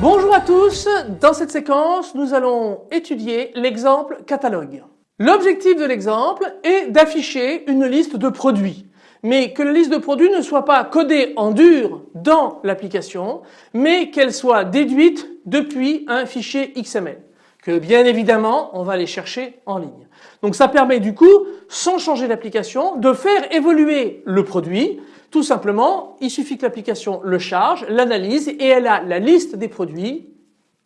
Bonjour à tous, dans cette séquence nous allons étudier l'exemple catalogue. L'objectif de l'exemple est d'afficher une liste de produits mais que la liste de produits ne soit pas codée en dur dans l'application mais qu'elle soit déduite depuis un fichier XML que bien évidemment on va aller chercher en ligne. Donc ça permet du coup sans changer l'application de faire évoluer le produit tout simplement, il suffit que l'application le charge, l'analyse et elle a la liste des produits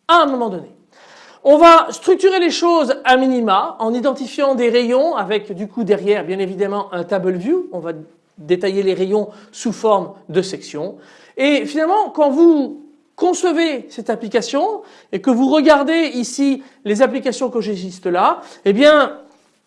à un moment donné. On va structurer les choses à minima en identifiant des rayons avec du coup derrière bien évidemment un table view. On va détailler les rayons sous forme de sections. Et finalement quand vous concevez cette application et que vous regardez ici les applications que j'existe là, eh bien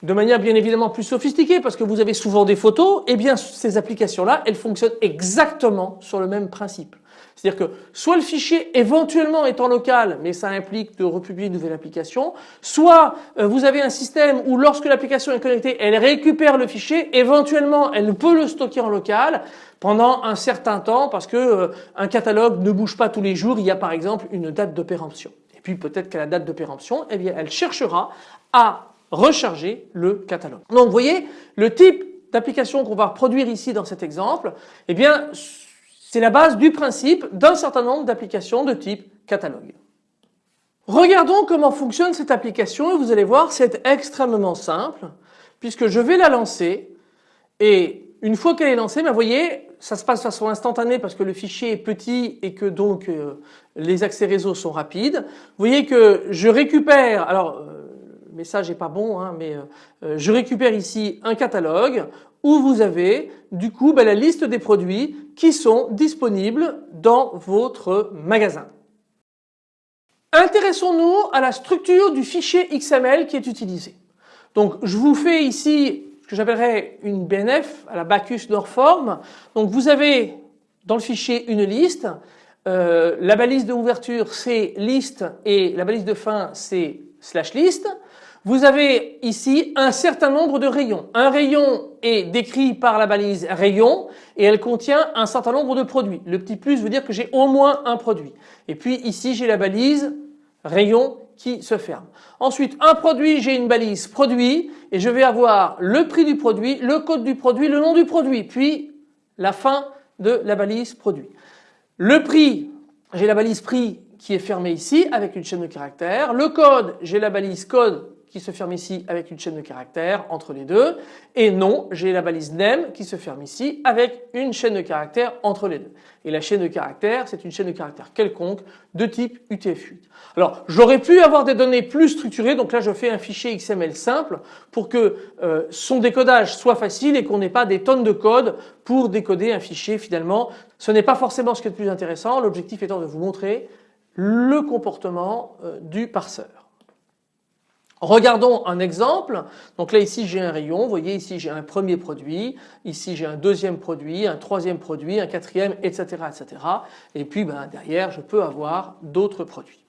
de manière bien évidemment plus sophistiquée parce que vous avez souvent des photos, eh bien ces applications-là, elles fonctionnent exactement sur le même principe. C'est-à-dire que soit le fichier éventuellement est en local, mais ça implique de republier une nouvelle application, soit euh, vous avez un système où lorsque l'application est connectée, elle récupère le fichier, éventuellement elle peut le stocker en local pendant un certain temps parce que euh, un catalogue ne bouge pas tous les jours, il y a par exemple une date de péremption. Et puis peut-être qu'à la date de péremption, eh bien elle cherchera à recharger le catalogue. Donc vous voyez le type d'application qu'on va produire ici dans cet exemple, eh bien c'est la base du principe d'un certain nombre d'applications de type catalogue. Regardons comment fonctionne cette application et vous allez voir c'est extrêmement simple puisque je vais la lancer et une fois qu'elle est lancée, vous voyez ça se passe de façon instantanée parce que le fichier est petit et que donc euh, les accès réseau sont rapides. Vous voyez que je récupère, alors euh, message n'est pas bon, hein, mais euh, euh, je récupère ici un catalogue où vous avez du coup ben, la liste des produits qui sont disponibles dans votre magasin. Intéressons-nous à la structure du fichier XML qui est utilisé. Donc je vous fais ici ce que j'appellerais une BNF à la Bacchus Norform. Donc vous avez dans le fichier une liste, euh, la balise d'ouverture c'est liste et la balise de fin c'est slash list. Vous avez ici un certain nombre de rayons. Un rayon est décrit par la balise rayon et elle contient un certain nombre de produits. Le petit plus veut dire que j'ai au moins un produit. Et puis ici j'ai la balise rayon qui se ferme. Ensuite un produit j'ai une balise produit et je vais avoir le prix du produit, le code du produit, le nom du produit puis la fin de la balise produit. Le prix j'ai la balise prix qui est fermée ici avec une chaîne de caractères. Le code j'ai la balise code qui se ferme ici avec une chaîne de caractères entre les deux et non j'ai la balise name qui se ferme ici avec une chaîne de caractères entre les deux. Et la chaîne de caractères c'est une chaîne de caractères quelconque de type UTF-8. Alors j'aurais pu avoir des données plus structurées donc là je fais un fichier XML simple pour que euh, son décodage soit facile et qu'on n'ait pas des tonnes de code pour décoder un fichier finalement. Ce n'est pas forcément ce qui est le plus intéressant l'objectif étant de vous montrer le comportement euh, du parseur. Regardons un exemple. Donc là ici j'ai un rayon, vous voyez ici j'ai un premier produit, ici j'ai un deuxième produit, un troisième produit, un quatrième, etc. etc. Et puis ben, derrière je peux avoir d'autres produits.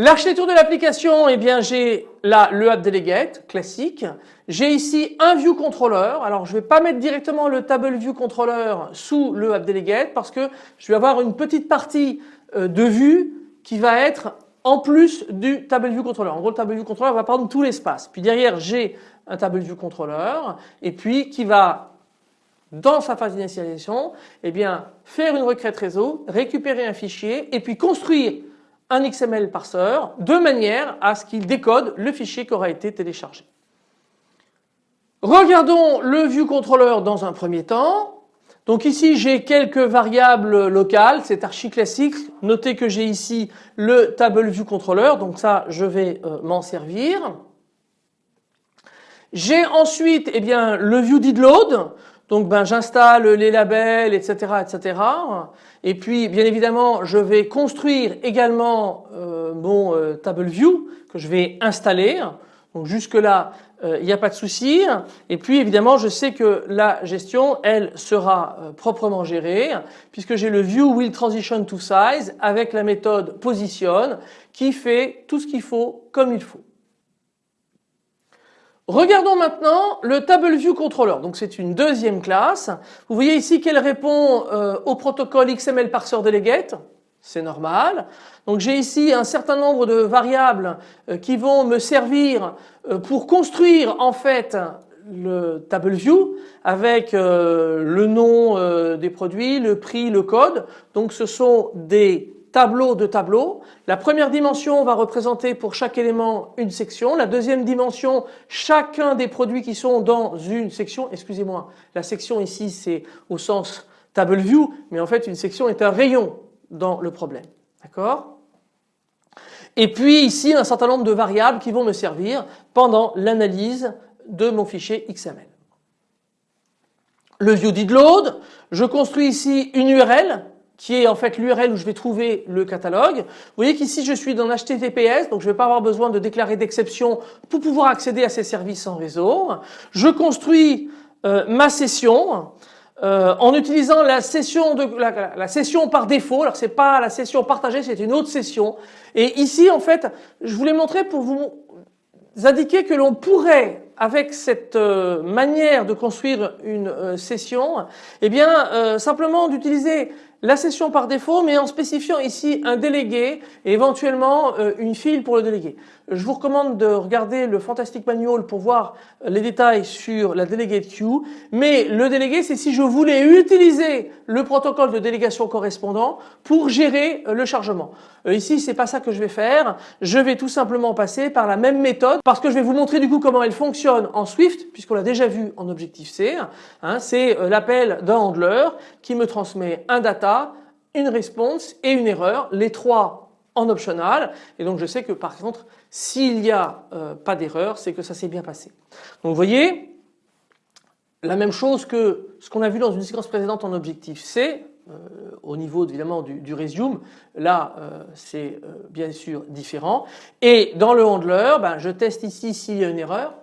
L'architecture de l'application, eh bien j'ai là le app delegate classique. J'ai ici un view controller. Alors je ne vais pas mettre directement le table view controller sous le app delegate parce que je vais avoir une petite partie euh, de vue qui va être en plus du table view controller. En gros, le table view controller va prendre tout l'espace. Puis derrière, j'ai un table view controller et puis qui va dans sa phase d'initialisation, eh faire une requête réseau, récupérer un fichier et puis construire un XML parseur de manière à ce qu'il décode le fichier qui aura été téléchargé. Regardons le view controller dans un premier temps. Donc ici j'ai quelques variables locales, c'est archi classique. Notez que j'ai ici le table view controller, donc ça je vais euh, m'en servir. J'ai ensuite eh bien, le view did load, donc ben, j'installe les labels etc. etc. Et puis bien évidemment je vais construire également euh, mon euh, table view que je vais installer. Donc jusque là il n'y a pas de souci. Et puis évidemment, je sais que la gestion, elle, sera proprement gérée puisque j'ai le view will transition to size avec la méthode position qui fait tout ce qu'il faut comme il faut. Regardons maintenant le Table View Controller. Donc c'est une deuxième classe. Vous voyez ici qu'elle répond euh, au protocole XML Parser Delegate. C'est normal. Donc j'ai ici un certain nombre de variables euh, qui vont me servir euh, pour construire en fait le table view avec le nom des produits, le prix, le code. Donc ce sont des tableau de tableau. La première dimension va représenter pour chaque élément une section. La deuxième dimension, chacun des produits qui sont dans une section. Excusez-moi, la section ici c'est au sens table view, mais en fait une section est un rayon dans le problème. D'accord? Et puis ici un certain nombre de variables qui vont me servir pendant l'analyse de mon fichier XML. Le view je construis ici une URL qui est en fait l'URL où je vais trouver le catalogue. Vous voyez qu'ici je suis dans HTTPS, donc je ne vais pas avoir besoin de déclarer d'exception pour pouvoir accéder à ces services en réseau. Je construis euh, ma session euh, en utilisant la session, de, la, la session par défaut. Alors c'est pas la session partagée, c'est une autre session. Et ici en fait, je voulais montrer pour vous indiquer que l'on pourrait avec cette euh, manière de construire une session, eh bien simplement d'utiliser la session par défaut mais en spécifiant ici un délégué et éventuellement euh, une file pour le délégué. Je vous recommande de regarder le Fantastic Manual pour voir les détails sur la delegate queue mais le délégué c'est si je voulais utiliser le protocole de délégation correspondant pour gérer euh, le chargement. Euh, ici c'est pas ça que je vais faire, je vais tout simplement passer par la même méthode parce que je vais vous montrer du coup comment elle fonctionne en Swift puisqu'on l'a déjà vu en Objective-C. Hein, c'est l'appel d'un handler qui me transmet un data une réponse et une erreur, les trois en optional. Et donc je sais que par contre s'il n'y a euh, pas d'erreur c'est que ça s'est bien passé. Donc vous voyez la même chose que ce qu'on a vu dans une séquence précédente en objectif C euh, au niveau évidemment du, du resume là euh, c'est bien sûr différent. Et dans le handler ben, je teste ici s'il y a une erreur.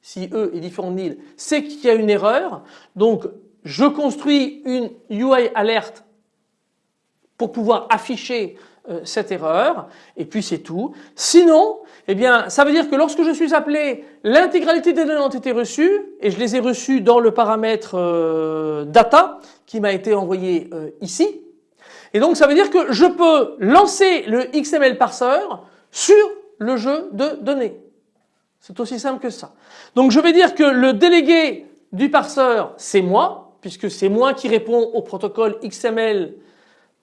Si E est différent de nil c'est qu'il y a une erreur. Donc je construis une UI alerte pour pouvoir afficher euh, cette erreur et puis c'est tout. Sinon, eh bien, ça veut dire que lorsque je suis appelé, l'intégralité des données ont été reçues et je les ai reçues dans le paramètre euh, data qui m'a été envoyé euh, ici. Et donc ça veut dire que je peux lancer le XML parser sur le jeu de données. C'est aussi simple que ça. Donc je vais dire que le délégué du parseur c'est moi puisque c'est moi qui réponds au protocole XML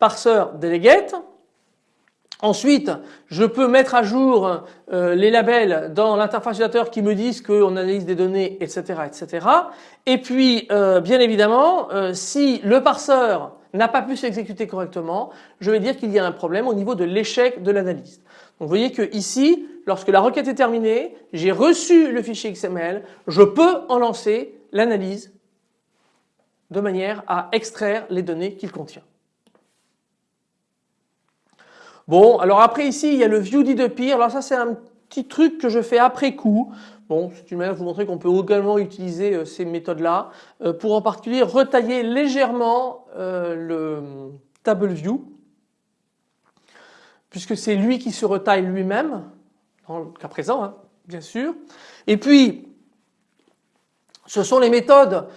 parseur delegate. Ensuite, je peux mettre à jour euh, les labels dans l'interface utilisateur qui me disent qu'on analyse des données, etc., etc. Et puis, euh, bien évidemment, euh, si le parseur n'a pas pu s'exécuter correctement, je vais dire qu'il y a un problème au niveau de l'échec de l'analyse. Donc, vous voyez que ici, lorsque la requête est terminée, j'ai reçu le fichier XML, je peux en lancer l'analyse de manière à extraire les données qu'il contient. Bon, alors après ici, il y a le view de pire. Alors ça, c'est un petit truc que je fais après coup. Bon, c'est une manière de vous montrer qu'on peut également utiliser euh, ces méthodes-là euh, pour en particulier retailler légèrement euh, le table view puisque c'est lui qui se retaille lui-même dans le cas présent, hein, bien sûr. Et puis, ce sont les méthodes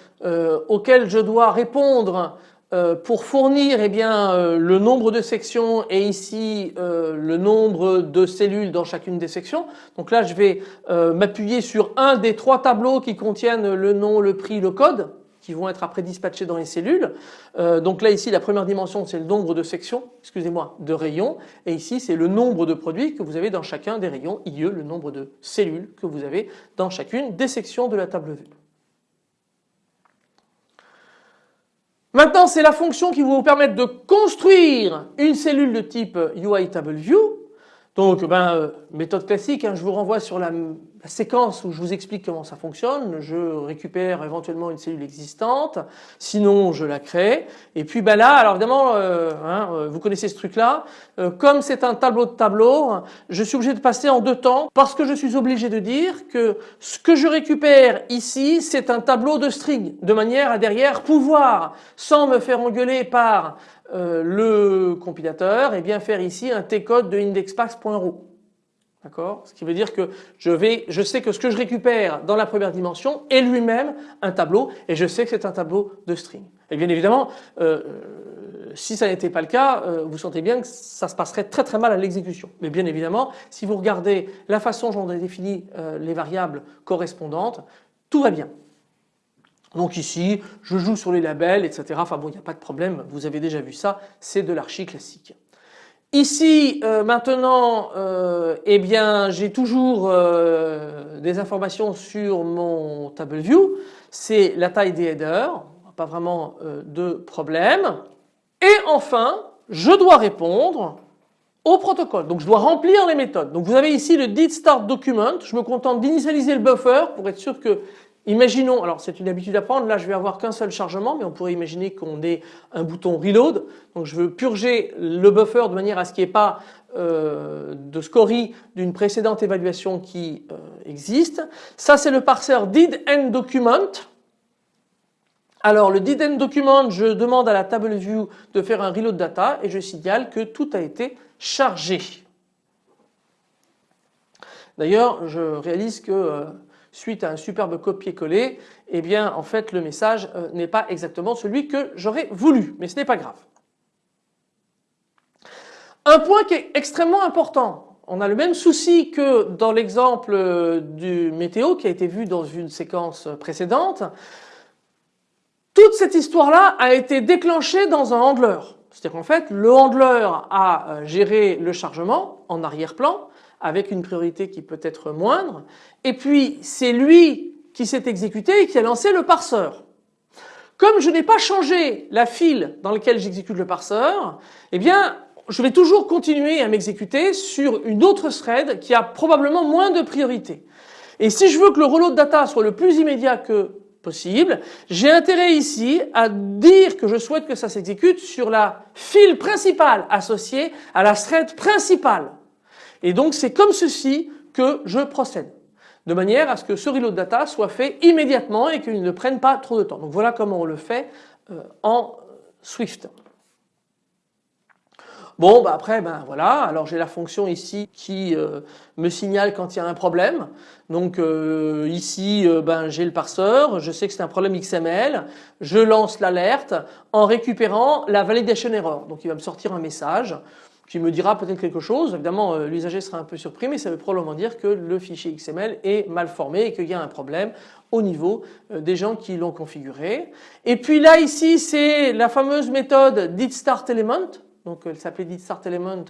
auxquelles je dois répondre euh, pour fournir eh euh, le nombre de sections et ici euh, le nombre de cellules dans chacune des sections. Donc là je vais m'appuyer sur un des trois tableaux qui contiennent le nom, le prix, le code qui vont être après dispatchés dans les cellules. donc là ici la première dimension c'est le nombre de sections, excusez-moi, de rayons et ici c'est le nombre de produits que vous avez dans chacun des rayons IE, le nombre de cellules que vous avez dans chacune des sections de la table vue. Maintenant, c'est la fonction qui va vous permettre de construire une cellule de type UI Table View. Donc, ben, euh, méthode classique, hein, je vous renvoie sur la la séquence où je vous explique comment ça fonctionne, je récupère éventuellement une cellule existante, sinon je la crée. Et puis ben là, alors évidemment, euh, hein, euh, vous connaissez ce truc-là, euh, comme c'est un tableau de tableau, je suis obligé de passer en deux temps parce que je suis obligé de dire que ce que je récupère ici, c'est un tableau de string, de manière à derrière pouvoir, sans me faire engueuler par le compilateur, et eh bien faire ici un t-code de indexpax.ro. D'accord? Ce qui veut dire que je, sais que ce que je récupère dans la première dimension est lui-même un tableau et je sais que c'est un tableau de string. Et bien évidemment, euh, euh, si ça n'était pas le cas, euh, vous sentez bien que ça se passerait très très mal à l'exécution. Mais bien évidemment, si vous regardez la façon dont on a défini les variables correspondantes, tout va bien. Donc ici, je joue sur les labels, etc. Enfin bon, il n'y a pas de problème, vous avez déjà vu ça, c'est de l'archi classique. Ici euh, maintenant euh, eh bien j'ai toujours euh, des informations sur mon table view, c'est la taille des headers, pas vraiment de problème. Et enfin je dois répondre au protocole. Donc je dois remplir les méthodes. Donc vous avez ici le did start document, je me contente d'initialiser le buffer pour être sûr que Imaginons, alors c'est une habitude à prendre, là je vais avoir qu'un seul chargement, mais on pourrait imaginer qu'on ait un bouton reload. Donc je veux purger le buffer de manière à ce qu'il n'y ait pas euh, de scorie d'une précédente évaluation qui euh, existe. Ça c'est le parseur did end document. Alors le did end document, je demande à la table view de faire un reload data et je signale que tout a été chargé. D'ailleurs je réalise que euh, suite à un superbe copier-coller, eh bien en fait le message euh, n'est pas exactement celui que j'aurais voulu, mais ce n'est pas grave. Un point qui est extrêmement important, on a le même souci que dans l'exemple euh, du météo qui a été vu dans une séquence précédente. Toute cette histoire-là a été déclenchée dans un handler. C'est-à-dire qu'en fait, le handler a euh, géré le chargement en arrière-plan, avec une priorité qui peut être moindre. Et puis c'est lui qui s'est exécuté et qui a lancé le parseur. Comme je n'ai pas changé la file dans laquelle j'exécute le parseur, eh bien je vais toujours continuer à m'exécuter sur une autre thread qui a probablement moins de priorité. Et si je veux que le reload data soit le plus immédiat que possible, j'ai intérêt ici à dire que je souhaite que ça s'exécute sur la file principale associée à la thread principale. Et donc c'est comme ceci que je procède de manière à ce que ce reload data soit fait immédiatement et qu'il ne prenne pas trop de temps. Donc voilà comment on le fait euh, en Swift. Bon bah après ben voilà. Alors j'ai la fonction ici qui euh, me signale quand il y a un problème. Donc euh, ici ben j'ai le parseur. Je sais que c'est un problème XML je lance l'alerte en récupérant la validation error. Donc il va me sortir un message qui me dira peut-être quelque chose. Évidemment, euh, l'usager sera un peu surpris, mais ça veut probablement dire que le fichier XML est mal formé et qu'il y a un problème au niveau euh, des gens qui l'ont configuré. Et puis là, ici, c'est la fameuse méthode didStartElement. Donc elle s'appelait didStartElement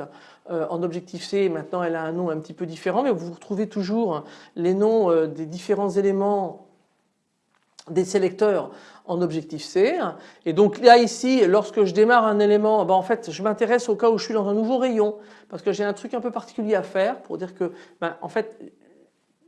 euh, en Objective-C, maintenant elle a un nom un petit peu différent, mais vous retrouvez toujours les noms des différents éléments des sélecteurs en objectif C. Et donc là ici, lorsque je démarre un élément, ben en fait je m'intéresse au cas où je suis dans un nouveau rayon parce que j'ai un truc un peu particulier à faire pour dire que ben, en fait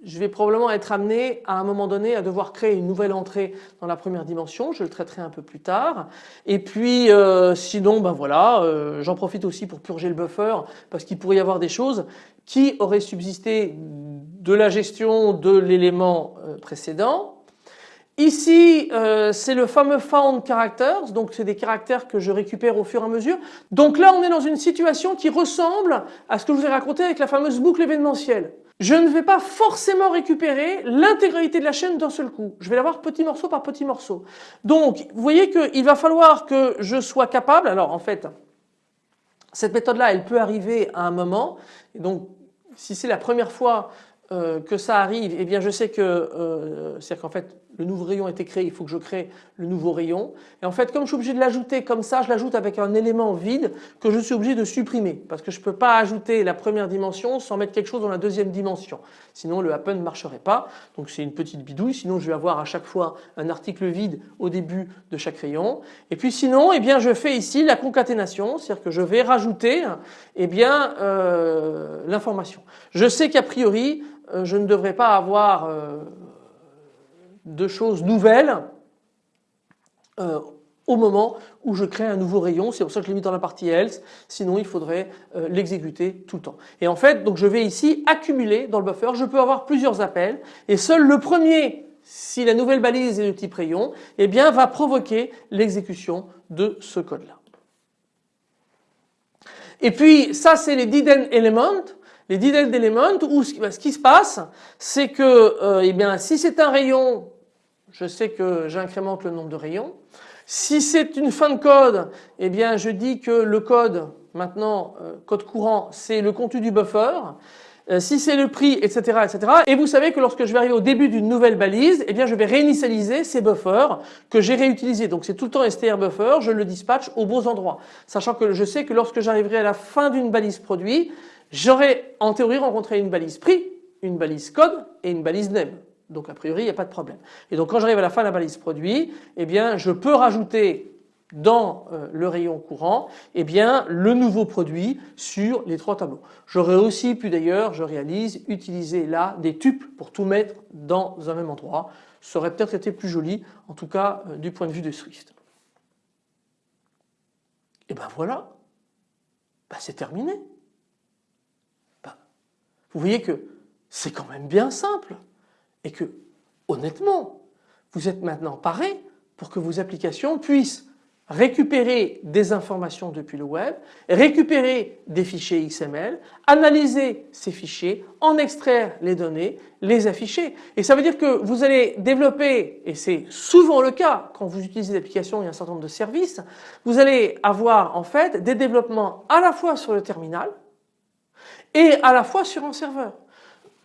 je vais probablement être amené à un moment donné à devoir créer une nouvelle entrée dans la première dimension, je le traiterai un peu plus tard. Et puis euh, sinon ben voilà, euh, j'en profite aussi pour purger le buffer parce qu'il pourrait y avoir des choses qui auraient subsisté de la gestion de l'élément euh, précédent Ici, euh, c'est le fameux found characters, donc c'est des caractères que je récupère au fur et à mesure. Donc là, on est dans une situation qui ressemble à ce que je vous ai raconté avec la fameuse boucle événementielle. Je ne vais pas forcément récupérer l'intégralité de la chaîne d'un seul coup. Je vais l'avoir petit morceau par petit morceau. Donc, vous voyez qu'il va falloir que je sois capable, alors en fait, cette méthode-là, elle peut arriver à un moment. Donc, si c'est la première fois euh, que ça arrive, eh bien je sais que, euh, c'est-à-dire qu'en fait le nouveau rayon a été créé, il faut que je crée le nouveau rayon. Et en fait comme je suis obligé de l'ajouter comme ça, je l'ajoute avec un élément vide que je suis obligé de supprimer parce que je ne peux pas ajouter la première dimension sans mettre quelque chose dans la deuxième dimension. Sinon le happen ne marcherait pas. Donc c'est une petite bidouille, sinon je vais avoir à chaque fois un article vide au début de chaque rayon. Et puis sinon, eh bien je fais ici la concaténation, c'est-à-dire que je vais rajouter eh bien euh, l'information. Je sais qu'a priori je ne devrais pas avoir euh, de choses nouvelles euh, au moment où je crée un nouveau rayon. C'est pour ça que je l'ai mis dans la partie else. Sinon, il faudrait l'exécuter tout le temps. Et en fait, donc je vais ici accumuler dans le buffer. Je peux avoir plusieurs appels et seul le premier, si la nouvelle balise est de type rayon, eh bien, va provoquer l'exécution de ce code-là. Et puis ça c'est les didn't elements. Les didn't elements où ce qui se passe c'est que euh, eh bien, si c'est un rayon, je sais que j'incrémente le nombre de rayons. Si c'est une fin de code, eh bien je dis que le code maintenant, euh, code courant, c'est le contenu du buffer. Euh, si c'est le prix, etc., etc. Et vous savez que lorsque je vais arriver au début d'une nouvelle balise, eh bien je vais réinitialiser ces buffers que j'ai réutilisés. Donc c'est tout le temps str buffer, je le dispatche aux bons endroits. Sachant que je sais que lorsque j'arriverai à la fin d'une balise produit, j'aurai en théorie rencontré une balise prix, une balise code et une balise name. Donc a priori il n'y a pas de problème. Et donc quand j'arrive à la fin de la balise produit, eh bien je peux rajouter dans euh, le rayon courant eh bien, le nouveau produit sur les trois tableaux. J'aurais aussi pu d'ailleurs, je réalise, utiliser là des tuples pour tout mettre dans un même endroit. Ça aurait peut-être été plus joli, en tout cas euh, du point de vue de Swift. Et ben voilà, ben c'est terminé. Vous voyez que c'est quand même bien simple et que honnêtement, vous êtes maintenant paré pour que vos applications puissent récupérer des informations depuis le web, récupérer des fichiers XML, analyser ces fichiers, en extraire les données, les afficher. Et ça veut dire que vous allez développer, et c'est souvent le cas quand vous utilisez des applications et un certain nombre de services, vous allez avoir en fait des développements à la fois sur le terminal et à la fois sur un serveur.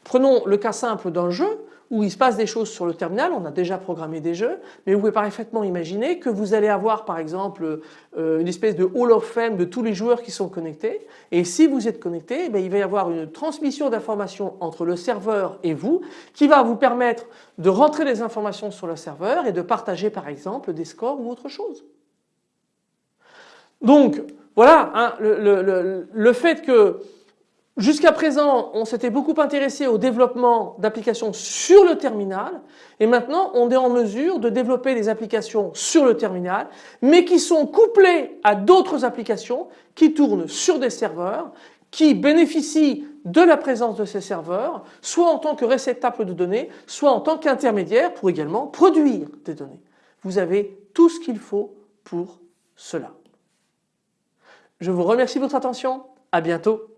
Prenons le cas simple d'un jeu où il se passe des choses sur le terminal, on a déjà programmé des jeux, mais vous pouvez parfaitement imaginer que vous allez avoir par exemple euh, une espèce de hall of fame de tous les joueurs qui sont connectés et si vous êtes connecté, eh il va y avoir une transmission d'informations entre le serveur et vous qui va vous permettre de rentrer des informations sur le serveur et de partager par exemple des scores ou autre chose. Donc voilà hein, le fait que Jusqu'à présent, on s'était beaucoup intéressé au développement d'applications sur le terminal et maintenant on est en mesure de développer des applications sur le terminal mais qui sont couplées à d'autres applications qui tournent sur des serveurs qui bénéficient de la présence de ces serveurs soit en tant que réceptacle de données soit en tant qu'intermédiaire pour également produire des données. Vous avez tout ce qu'il faut pour cela. Je vous remercie de votre attention. À bientôt.